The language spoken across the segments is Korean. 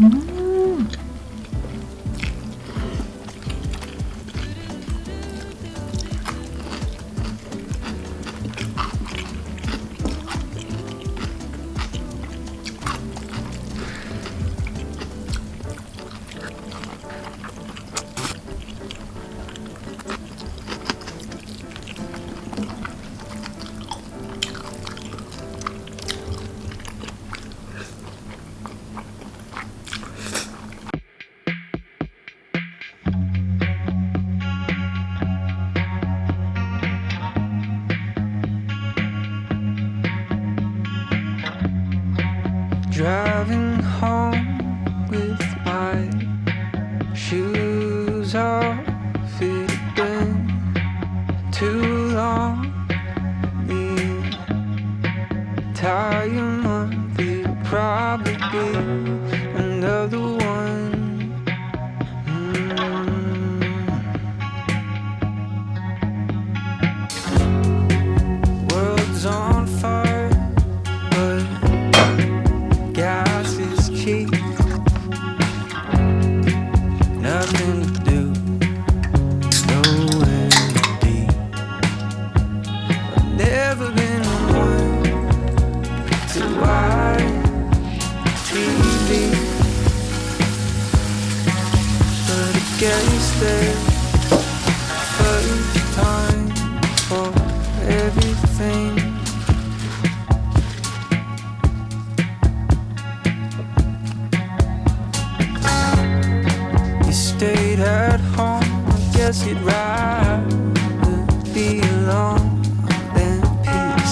Hmm. Driving home first time for everything. You stayed at home, I guess you'd rather be alone than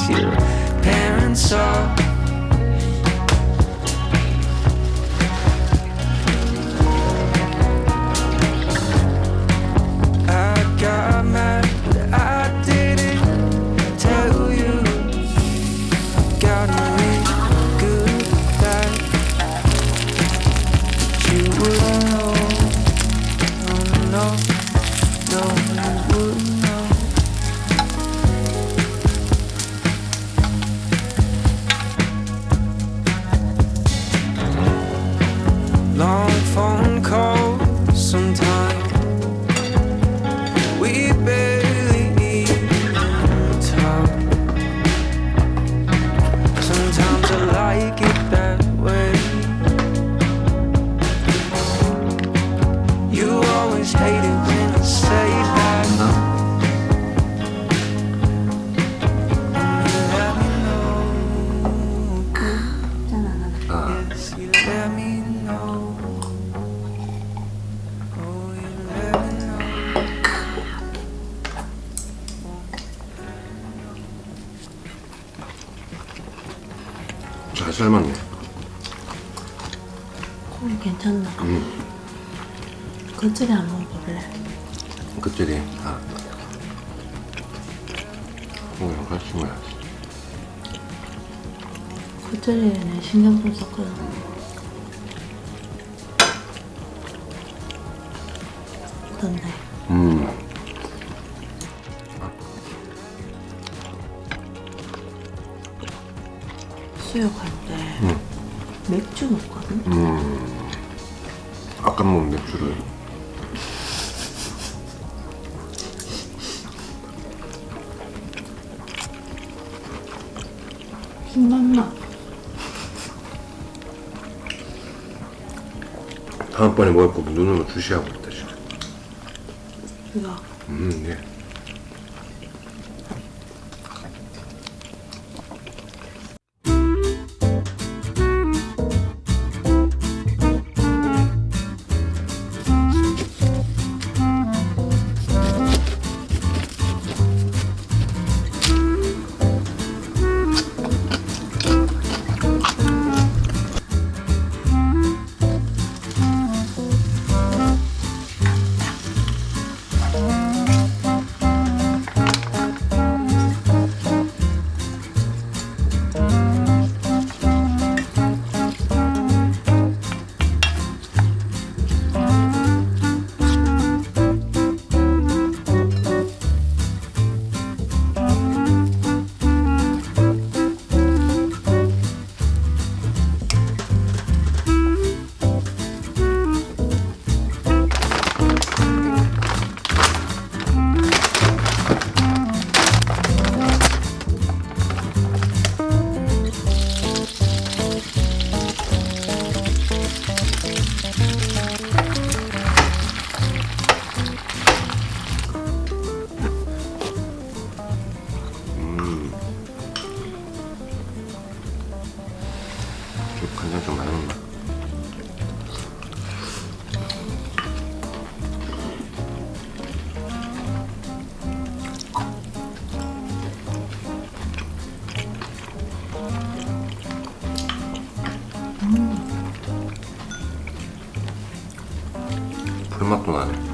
your parents off. Keep it. 삶았네 콩이 음, 괜찮나? 응 겉절이 안 먹어볼래? 겉절이? 아 콩이랑 같이 먹어야지 겉절이는 신경 좀 썼거든 어떤데? 음. 수요가 맥주 넣거든? 음. 아까 먹은 맥주를. 신맛나. 다음번에 먹을 거 눈으로 주시하고 있다, 지금. 이거 음, 네. Ладно.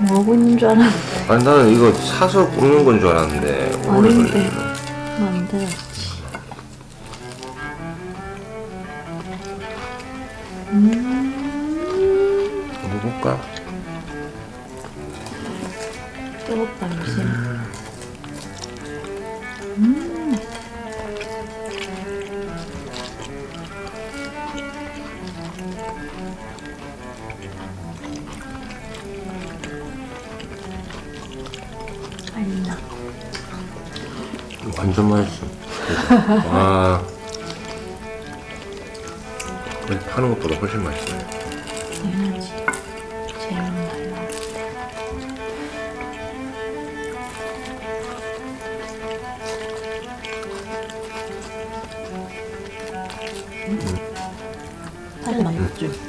뭐 하고 있는 줄 알았는데. 아니 나는 이거 사서 굽는 건 줄 알았는데 아닌데. 걸리 완전 맛있어. 와. 파는 것보다 훨씬 맛있어요. 제일 맛나요. 사실 맛있지?